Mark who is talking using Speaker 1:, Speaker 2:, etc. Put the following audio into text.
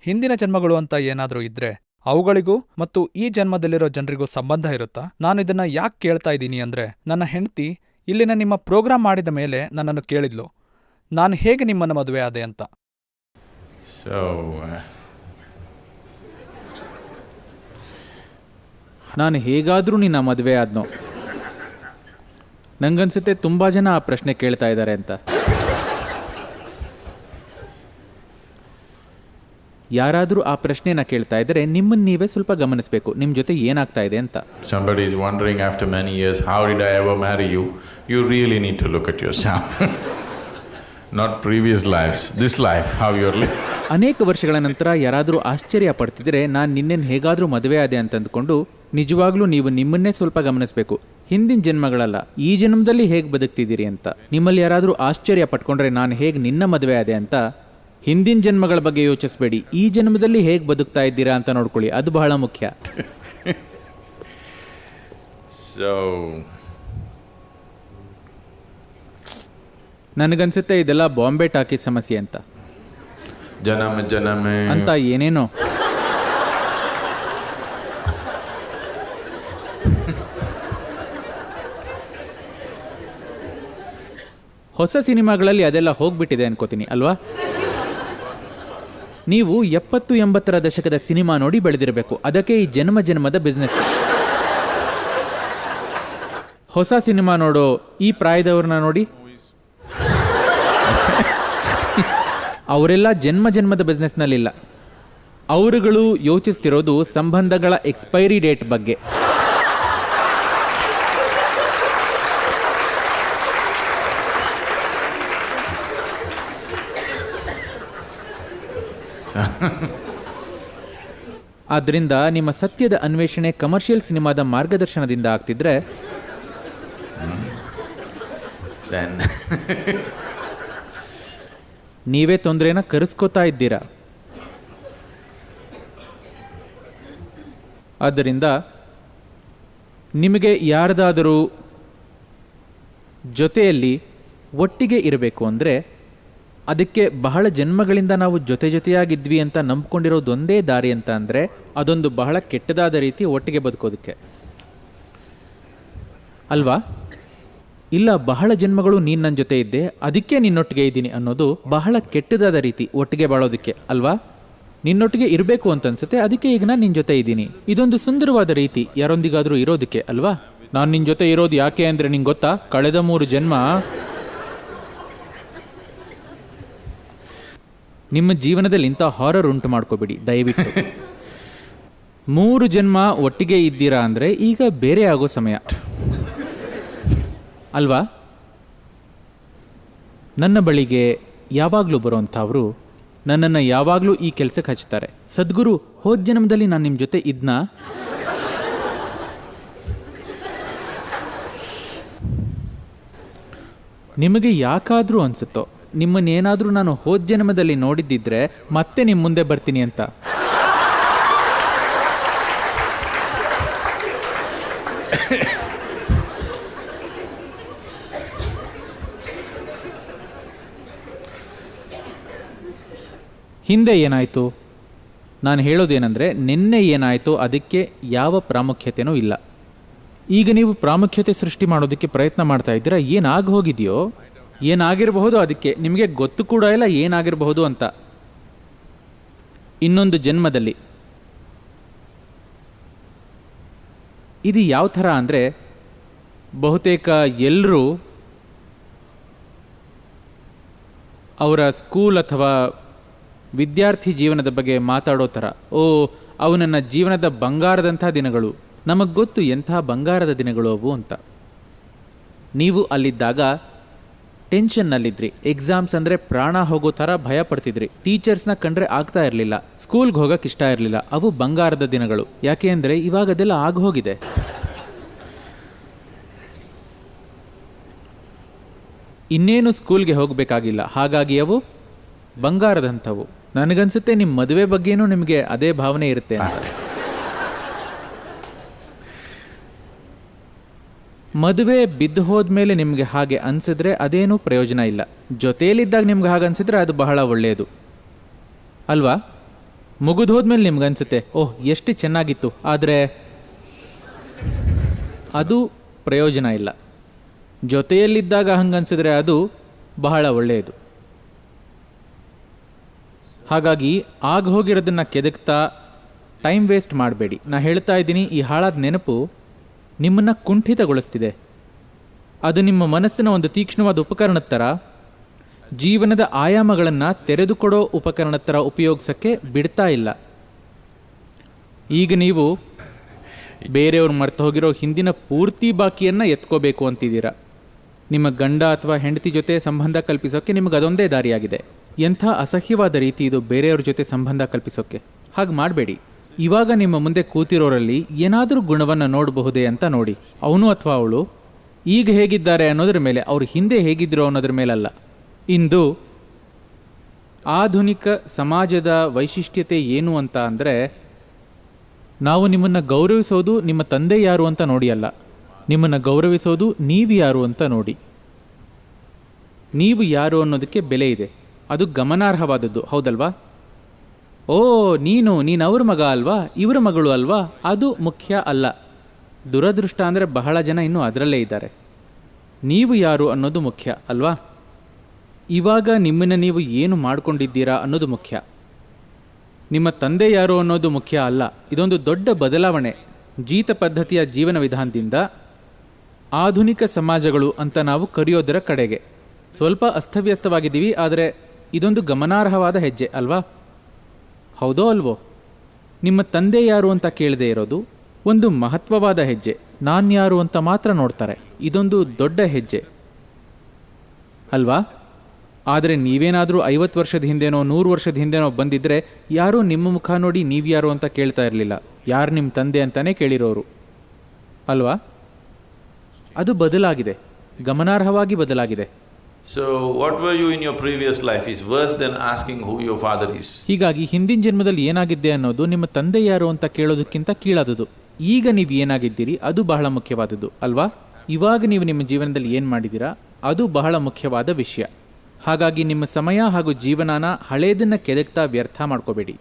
Speaker 1: ಹಿಂದಿನ ಜನ್ಮಗಳು ಅಂತ ಏನಾದರೂ ಇದ್ರೆ ಅವುಗಳಿಗೂ ಮತ್ತು ಈ ಜನ್ಮದಲ್ಲಿರೋ ಜನರಿಗೂ ಸಂಬಂಧ ಇರುತ್ತಾ? ನಾನು ಇದನ್ನ ಯಾಕೆ ಕೇಳ್ತಾ ಇದ್ದೀನಿ ಅಂದ್ರೆ ನನ್ನ ಹೆಂಡತಿ ಇಲ್ಲಿನ ನಿಮ್ಮ ಪ್ರೋಗ್ರಾಮ್ ಮಾಡಿದ ಮೇಲೆ ನನ್ನನ್ನು ಕೇಳಿದ್ಲು. ನಾನು ಹೇಗೆ ನಿಮ್ಮನ್ನು ಮದುವೆ ಆದೆ ಅಂತ?
Speaker 2: Uh,
Speaker 3: ನಾನು ಹೇಗಾದರೂ ನಿನ್ನ ಮದುವೆ ಆದ್ನೋ. ನಂಗನ್ಸುತ್ತೆ ತುಂಬ ಜನ ಆ ಪ್ರಶ್ನೆ ಕೇಳ್ತಾ ಇದ್ದಾರೆ ಅಂತ. ಯಾರಾದರೂ ಆ ಪ್ರಶ್ನೆಯನ್ನು ಕೇಳ್ತಾ ಇದ್ದರೆ ನಿಮ್ಮನ್ನು ನೀವೇ ಸ್ವಲ್ಪ ಗಮನಿಸಬೇಕು ನಿಮ್ಮ ಜೊತೆ ಏನಾಗ್ತಾ ಇದೆ ಅಂತ
Speaker 2: somebody is wondering after many years, how did I ever marry you? You really need to look at yourself. Not previous lives, this life, how you're living.
Speaker 3: ಅನೇಕ ವರ್ಷಗಳ ನಂತರ ಯಾರಾದರೂ ಆಶ್ಚರ್ಯ ಪಡ್ತಿದ್ರೆ ನಾನು ನಿನ್ನೇನು ಹೇಗಾದರೂ ಮದುವೆ ಆದೆ ಅಂತ ಅಂದ್ಕೊಂಡು ನಿಜವಾಗ್ಲೂ ನೀವು ನಿಮ್ಮನ್ನೇ ಸ್ವಲ್ಪ ಗಮನಿಸಬೇಕು ಹಿಂದಿನ ಜನ್ಮಗಳಲ್ಲ ಈ ಜನ್ಮದಲ್ಲಿ ಹೇಗೆ ಬದುಕ್ತಿದ್ದೀರಿ ಅಂತ ನಿಮ್ಮಲ್ಲಿ ಯಾರಾದರೂ ಆಶ್ಚರ್ಯ ಪಟ್ಕೊಂಡ್ರೆ ನಾನು ಹೇಗೆ ನಿನ್ನ ಮದುವೆ ಆದೆ ಅಂತ ಹಿಂದಿನ ಜನ್ಮಗಳ ಬಗ್ಗೆ ಯೋಚಿಸಬೇಡಿ. ಈ ಜನ್ಮದಲ್ಲಿ ಹೇಗೆ ಬದುಕ್ತಾ ಇದ್ದೀರಾ ಅಂತ ನೋಡ್ಕೊಳ್ಳಿ. ಅದು ಬಹಳ ಮುಖ್ಯ.
Speaker 2: ಸೊ
Speaker 3: ನನಗನ್ಸುತ್ತೆ ಇದೆಲ್ಲ ಬಾಂಬೆ ಟಾಕಿ ಸಮಸ್ಯೆ ಅಂತ.
Speaker 2: ಜನಮ ಜನಮ.
Speaker 3: ಅಂತ ಏನೇನೋ. ಹೊಸ ಸಿನಿಮಾಗಳಲ್ಲಿ ಅದೆಲ್ಲ ಹೋಗ್ಬಿಟ್ಟಿದೆ ಅನ್ಕೋತೀನಿ ಅಲ್ವಾ? ನೀವು ಎಪ್ಪತ್ತು ಎಂಬತ್ತರ ದಶಕದ ಸಿನಿಮಾ ನೋಡಿ ಬೆಳೆದಿರಬೇಕು. ಅದಕ್ಕೆ ಈ ಜನ್ಮ ಜನ್ಮದ ಬಿಸ್ನೆಸ್ ಹೊಸ ಸಿನಿಮಾ ನೋಡೋ ಈ ಪ್ರಾಯದವ್ರನ್ನ ನೋಡಿ. ಅವರೆಲ್ಲ ಜನ್ಮ ಜನ್ಮದ ಬಿಸ್ನೆಸ್ನಲ್ಲಿಲ್ಲ ಅವರುಗಳು ಯೋಚಿಸ್ತಿರೋದು ಸಂಬಂಧಗಳ ಎಕ್ಸ್ಪೈರಿ ಡೇಟ್ ಬಗ್ಗೆ. ಆದ್ದರಿಂದ ನಿಮ್ಮ ಸತ್ಯದ ಅನ್ವೇಷಣೆ ಕಮರ್ಷಿಯಲ್ ಸಿನಿಮಾದ ಮಾರ್ಗದರ್ಶನದಿಂದ ಆಗ್ತಿದ್ರೆ? ನೀವೇ ತೊಂದರೆನ ಕರೆಸ್ಕೋತಾ ಇದ್ದೀರಾ? ಆದ್ದರಿಂದ ನಿಮಗೆ ಯಾರದಾದರೂ ಜೊತೆಯಲ್ಲಿ ಒಟ್ಟಿಗೆ ಇರಬೇಕು ಅಂದರೆ ಅದಕ್ಕೆ ಬಹಳ ಜನ್ಮಗಳಿಂದ ನಾವು ಜೊತೆ ಜೊತೆಯಾಗಿದ್ವಿ ಅಂತ ನಂಬ್ಕೊಂಡಿರೋದೊಂದೇ ದಾರಿ ಅಂತ ಅಂದರೆ ಅದೊಂದು ಬಹಳ ಕೆಟ್ಟದಾದ ರೀತಿ ಒಟ್ಟಿಗೆ ಬದುಕೋದಕ್ಕೆ. ಅಲ್ವಾ? ಇಲ್ಲ, ಬಹಳ ಜನ್ಮಗಳು ನೀನು ನನ್ನ ಜೊತೆ ಇದ್ದೆ, ಅದಕ್ಕೆ ನಿನ್ನೊಟ್ಟಿಗೆ ಇದ್ದೀನಿ ಅನ್ನೋದು ಬಹಳ ಕೆಟ್ಟದಾದ ರೀತಿ ಒಟ್ಟಿಗೆ ಬಾಳೋದಕ್ಕೆ, ಅಲ್ವಾ? ನಿನ್ನೊಟ್ಟಿಗೆ ಇರಬೇಕು ಅಂತ ಅನ್ಸುತ್ತೆ, ಅದಕ್ಕೆ ಈಗ ನಾನು ನಿನ್ನ ಜೊತೆ ಇದ್ದೀನಿ. ಇದೊಂದು ಸುಂದರವಾದ ರೀತಿ ಯಾರೊಂದಿಗಾದರೂ ಇರೋದಕ್ಕೆ, ಅಲ್ವಾ? ನಾನು ನಿನ್ನ ಜೊತೆ ಇರೋದು ಯಾಕೆ ಅಂದರೆ ನಿಂಗೆ ಗೊತ್ತಾ? ಕಳೆದ ಮೂರು ಜನ್ಮ ನಿಮ್ಮ ಜೀವನದಲ್ಲಿ ಇಂಥ ಹಾರರ್ ಉಂಟು ಮಾಡ್ಕೋಬೇಡಿ ದಯವಿಟ್ಟು. ಮೂರು ಜನ್ಮ ಒಟ್ಟಿಗೆ ಇದ್ದೀರಾ ಅಂದರೆ ಈಗ ಬೇರೆ ಆಗೋ ಸಮಯ. ಅಲ್ವಾ? ನನ್ನ ಬಳಿಗೆ ಯಾವಾಗಲೂ ಬರೋವಂಥವ್ರು ನನ್ನನ್ನು ಯಾವಾಗಲೂ ಈ ಕೆಲಸಕ್ಕೆ ಹಚ್ತಾರೆ. ಸದ್ಗುರು ಹೋದ ಜನ್ಮದಲ್ಲಿ ನಾನು ನಿಮ್ಮ ಜೊತೆ ಇದ್ನ? ನಿಮಗೆ ಯಾಕಾದರೂ ಅನಿಸುತ್ತೋ? ನಿಮ್ಮನ್ನೇನಾದರೂ ನಾನು ಹೋದ ಜನ್ಮದಲ್ಲಿ ನೋಡಿದ್ದಿದ್ರೆ ಮತ್ತೆ ನಿಮ್ಮ ಮುಂದೆ ಬರ್ತೀನಿ ಅಂತ. ಹಿಂದೆ ಏನಾಯಿತು? ನಾನು ಹೇಳೋದೇನೆಂದರೆ ನಿನ್ನೆ ಏನಾಯಿತು ಅದಕ್ಕೆ ಯಾವ ಪ್ರಾಮುಖ್ಯತೆಯೂ ಇಲ್ಲ. ಈಗ ನೀವು ಪ್ರಾಮುಖ್ಯತೆ ಸೃಷ್ಟಿ ಮಾಡೋದಕ್ಕೆ ಪ್ರಯತ್ನ ಮಾಡ್ತಾ ಇದ್ದೀರಾ, ಏನಾಗಿ ಹೋಗಿದೆಯೋ? ಏನಾಗಿರಬಹುದು ಅದಕ್ಕೆ? ನಿಮಗೆ ಗೊತ್ತು ಕೂಡ ಇಲ್ಲ ಏನಾಗಿರಬಹುದು ಅಂತ. ಇನ್ನೊಂದು ಜನ್ಮದಲ್ಲಿ. ಇದು ಯಾವ ಥರ ಅಂದರೆ, ಬಹುತೇಕ ಎಲ್ಲರೂ ಅವರ ಸ್ಕೂಲ್ ಅಥವಾ ವಿದ್ಯಾರ್ಥಿ ಜೀವನದ ಬಗ್ಗೆ ಮಾತಾಡೋ ಥರ. ಓ, ಅವು ನನ್ನ ಜೀವನದ ಬಂಗಾರದಂಥ ದಿನಗಳು. ನಮಗೆ ಗೊತ್ತು ಎಂಥ ಬಂಗಾರದ ದಿನಗಳು ಅವು ಅಂತ. ನೀವು ಅಲ್ಲಿದ್ದಾಗ ಟೆನ್ಷನ್ನಲ್ಲಿದ್ರಿ. ಎಕ್ಸಾಮ್ಸ್ ಅಂದರೆ ಪ್ರಾಣ ಹೋಗೋ ಥರ ಭಯ ಪಡ್ತಿದ್ರಿ ಟೀಚರ್ಸ್ನ ಕಂಡ್ರೆ ಆಗ್ತಾ ಇರಲಿಲ್ಲ. ಸ್ಕೂಲ್ಗೆ ಹೋಗಕ್ಕೆ ಇಷ್ಟ ಇರಲಿಲ್ಲ. ಅವು ಬಂಗಾರದ ದಿನಗಳು. ಯಾಕೆ ಅಂದರೆ ಇವಾಗ ಅದೆಲ್ಲ ಆಗೋಗಿದೆ ಇನ್ನೇನು ಸ್ಕೂಲ್ಗೆ ಹೋಗಬೇಕಾಗಿಲ್ಲ. ಹಾಗಾಗಿ ಅವು ಬಂಗಾರದಂಥವು. ನನಗನ್ಸುತ್ತೆ ನಿಮ್ಮ ಮದುವೆ ಬಗ್ಗೆನೂ ನಿಮಗೆ ಅದೇ ಭಾವನೆ ಇರುತ್ತೆ ಅಂತ. ಮದುವೆ ಬಿದ್ದು ಹೋದ್ಮೇಲೆ ನಿಮಗೆ ಹಾಗೆ ಅನಿಸಿದ್ರೆ ಅದೇನೂ ಪ್ರಯೋಜನ ಇಲ್ಲ. ಜೊತೆಯಲ್ಲಿದ್ದಾಗ ನಿಮ್ಗೆ ಹಾಗೆ ಅನಿಸಿದ್ರೆ ಅದು ಬಹಳ ಒಳ್ಳೆಯದು. ಅಲ್ವಾ? ಮುಗಿದು ಹೋದ್ಮೇಲೆ ನಿಮ್ಗೆ ಅನಿಸುತ್ತೆ, ಓಹ್, ಎಷ್ಟು ಚೆನ್ನಾಗಿತ್ತು. ಆದರೆ ಅದು ಪ್ರಯೋಜನ ಇಲ್ಲ. ಜೊತೆಯಲ್ಲಿದ್ದಾಗ ಹಂಗನ್ಸಿದ್ರೆ ಅದು ಬಹಳ ಒಳ್ಳೆಯದು. ಹಾಗಾಗಿ ಆಗ ಹೋಗಿರೋದನ್ನು ಕೆದಕ್ತಾ ಟೈಮ್ ವೇಸ್ಟ್ ಮಾಡಬೇಡಿ. ನಾನು ಹೇಳ್ತಾ ಇದ್ದೀನಿ, ಈ ಹಾಳಾದ ನೆನಪು ನಿಮ್ಮನ್ನು ಕುಂಠಿತಗೊಳಿಸ್ತಿದೆ. ಅದು ನಿಮ್ಮ ಮನಸ್ಸಿನ ಒಂದು ತೀಕ್ಷ್ಣವಾದ ಉಪಕರಣದ ಥರ ಜೀವನದ ಆಯಾಮಗಳನ್ನು ತೆರೆದುಕೊಡೋ ಉಪಕರಣದ ಥರ ಉಪಯೋಗಿಸೋಕ್ಕೆ ಬಿಡ್ತಾ ಇಲ್ಲ. ಈಗ ನೀವು ಬೇರೆಯವ್ರು ಮರ್ತು ಹೋಗಿರೋ ಹಿಂದಿನ ಪೂರ್ತಿ ಬಾಕಿಯನ್ನು ಎತ್ಕೋಬೇಕು ಅಂತಿದ್ದೀರಾ. ನಿಮ್ಮ ಗಂಡ ಅಥವಾ ಹೆಂಡತಿ ಜೊತೆ ಸಂಬಂಧ ಕಲ್ಪಿಸೋಕ್ಕೆ ನಿಮಗೆ ಅದೊಂದೇ ದಾರಿಯಾಗಿದೆ. ಎಂಥ ಅಸಹ್ಯವಾದ ರೀತಿ ಇದು ಬೇರೆಯವ್ರ ಜೊತೆ ಸಂಬಂಧ ಕಲ್ಪಿಸೋಕ್ಕೆ ಹಾಗೆ ಮಾಡಬೇಡಿ. ಇವಾಗ ನಿಮ್ಮ ಮುಂದೆ ಕೂತಿರೋರಲ್ಲಿ ಏನಾದರೂ ಗುಣವನ್ನು ನೋಡಬಹುದೇ ಅಂತ ನೋಡಿ. ಅವನು ಅಥವಾ ಅವಳು ಈಗ ಹೇಗಿದ್ದಾರೆ ಅನ್ನೋದ್ರ ಮೇಲೆ, ಅವ್ರು ಹಿಂದೆ ಹೇಗಿದ್ದರು ಅನ್ನೋದ್ರ ಮೇಲಲ್ಲ. ಇಂದು ಆಧುನಿಕ ಸಮಾಜದ ವೈಶಿಷ್ಟ್ಯತೆ ಏನು ಅಂತ ಅಂದರೆ, ನಾವು ನಿಮ್ಮನ್ನು ಗೌರವಿಸೋದು ನಿಮ್ಮ ತಂದೆ ಯಾರು ಅಂತ ನೋಡಿ ಅಲ್ಲ ನಿಮ್ಮನ್ನು ಗೌರವಿಸೋದು ನೀವು ಯಾರು ಅಂತ ನೋಡಿ. ನೀವು ಯಾರು ಅನ್ನೋದಕ್ಕೆ ಬೆಲೆ ಇದೆ. ಅದು ಗಮನಾರ್ಹವಾದದ್ದು, ಹೌದಲ್ವಾ? ಓ, ನೀನು ನೀನು ಅವ್ರ ಮಗ ಅಲ್ವಾ? ಇವ್ರ ಮಗಳು ಅಲ್ವಾ? ಅದು ಮುಖ್ಯ ಅಲ್ಲ. ದುರದೃಷ್ಟ ಅಂದರೆ ಬಹಳ ಜನ ಇನ್ನೂ ಅದರಲ್ಲೇ ಇದ್ದಾರೆ. ನೀವು ಯಾರು ಅನ್ನೋದು ಮುಖ್ಯ, ಅಲ್ವಾ? ಇವಾಗ ನಿಮ್ಮನ್ನು ನೀವು ಏನು ಮಾಡ್ಕೊಂಡಿದ್ದೀರಾ ಅನ್ನೋದು ಮುಖ್ಯ. ನಿಮ್ಮ ತಂದೆ ಯಾರು ಅನ್ನೋದು ಮುಖ್ಯ ಅಲ್ಲ. ಇದೊಂದು ದೊಡ್ಡ ಬದಲಾವಣೆ. ಜೀತ ಪದ್ಧತಿಯ ಜೀವನ ವಿಧಾನದಿಂದ ಆಧುನಿಕ ಸಮಾಜಗಳು ಅಂತ ನಾವು ಕರೆಯೋದರ ಕಡೆಗೆ. ಸ್ವಲ್ಪ ಅಸ್ತವ್ಯಸ್ತವಾಗಿದ್ದೀವಿ, ಆದರೆ ಇದೊಂದು ಗಮನಾರ್ಹವಾದ ಹೆಜ್ಜೆ, ಅಲ್ವಾ? ಹೌದೋ ಅಲ್ವೋ? ನಿಮ್ಮ ತಂದೆ ಯಾರು ಅಂತ ಕೇಳದೆ ಇರೋದು ಒಂದು ಮಹತ್ವವಾದ ಹೆಜ್ಜೆ. ನಾನ್ಯಾರು ಅಂತ ಮಾತ್ರ ನೋಡ್ತಾರೆ. ಇದೊಂದು ದೊಡ್ಡ ಹೆಜ್ಜೆ. ಅಲ್ವಾ? ಆದರೆ ನೀವೇನಾದರೂ ಐವತ್ತು ವರ್ಷದ ಹಿಂದೆನೋ, ನೂರು ವರ್ಷದ ಹಿಂದೆನೋ ಬಂದಿದ್ದರೆ ಯಾರೂ ನಿಮ್ಮ ಮುಖ ನೋಡಿ ನೀವು ಯಾರು ಅಂತ ಕೇಳ್ತಾ ಇರಲಿಲ್ಲ. ಯಾರು ನಿಮ್ಮ ತಂದೆ ಅಂತಲೇ ಕೇಳಿರೋರು. ಅಲ್ವಾ? ಅದು ಬದಲಾಗಿದೆ. ಗಮನಾರ್ಹವಾಗಿ ಬದಲಾಗಿದೆ.
Speaker 2: So, what were you in your previous life is worse than asking who your father is.
Speaker 3: ಹೀಗಾಗಿ ಹಿಂದಿನ ಜನ್ಮದಲ್ಲಿ ಏನಾಗಿದ್ದೆ ಅನ್ನೋದು ನಿಮ್ಮ ತಂದೆ ಯಾರು ಅಂತ ಕೇಳೋದಕ್ಕಿಂತ ಕೀಳಾದದು ಈಗ ನೀವು ಏನಾಗಿದ್ದೀರಿ ಅದು ಬಹಳ ಮುಖ್ಯವಾದದ್ದು ಅಲ್ವಾ? ಇವಾಗ ನೀವು ನಿಮ್ಮ ಜೀವನದಲ್ಲಿ ಏನು ಮಾಡಿದ್ದೀರಾ ಅದು ಬಹಳ ಮುಖ್ಯವಾದ ವಿಷಯ. ಹಾಗಾಗಿ ನಿಮ್ಮ ಸಮಯ ಹಾಗೂ ಜೀವನಾನ ಹಳೇದನ್ನ ಕೆದಕ್ತಾ ವ್ಯರ್ಥ ಮಾಡ್ಕೋಬೇಡಿ.